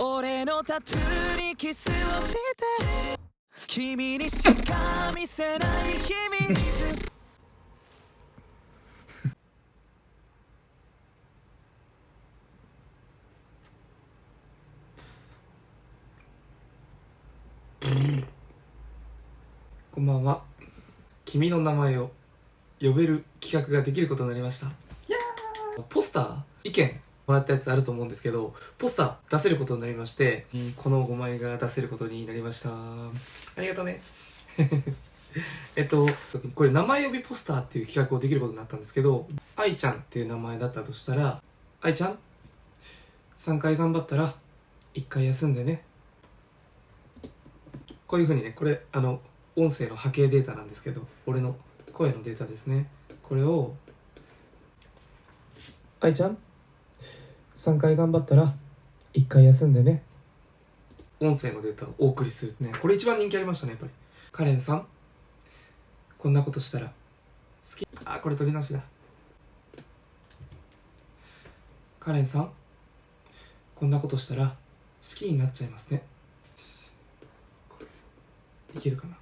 俺のタトゥーにキスをして君にしか見せない秘密。こんばんは。君の名前を呼べる企画ができることになりました。いやー。ポスター？意見？もらったやつあると思うんですけどポスター出せることになりましてこの5枚が出せることになりました。ありがとうね。えっとこれ名前呼びポスターっていう企画をできることになったんですけど愛ちゃんっていう名前だったとしたら愛ちゃん3回頑張ったら1回休んでね。こういうふうにねこれあの音声の波形データなんですけど俺の声のデータですね。これを愛ちゃん3回頑張ったら1回休んでね。音声のデータをお送りするね。これ一番人気ありましたねやっぱり。カレンさん。こんなことしたら。好き。あこれ取り直しだ。カレンさん。こんなことしたら好きになっちゃいますね。いけるかな。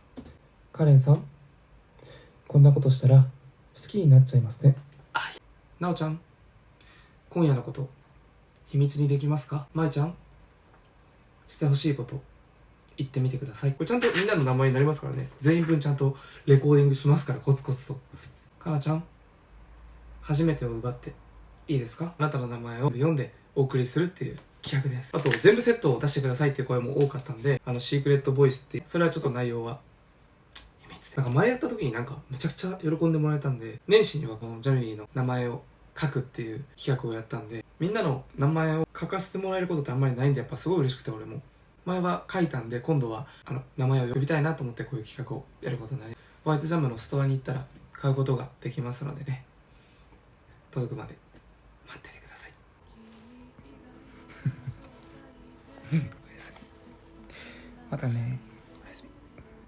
カレンさん。こんなことしたら好きになっちゃいますね。なおちゃん。今夜のこと秘密にできますか？まえちゃんしてほしいこと言ってみてください。これちゃんとみんなの名前になりますからね。全員分ちゃんとレコーディングしますからコツコツと。かなちゃん初めてを奪っていいですか？あなたの名前を読んでお送りするっていう企画です。あと全部セットを出してくださいっていう声も多かったんであのシークレットボイスってそれはちょっと内容は秘密でなんか前やった時になんかめちゃくちゃ喜んでもらえたんで年始にはこのジャミリーの名前を書くっていう企画をやったんでみんなの名前を書かせてもらえることってあんまりないんでやっぱすごい嬉しくて俺も。前は書いたんで今度はあの名前を呼びたいなと思ってこういう企画をやることになりホワイトジャムのストアに行ったら買うことができますのでね。届くまで待っててください。またね。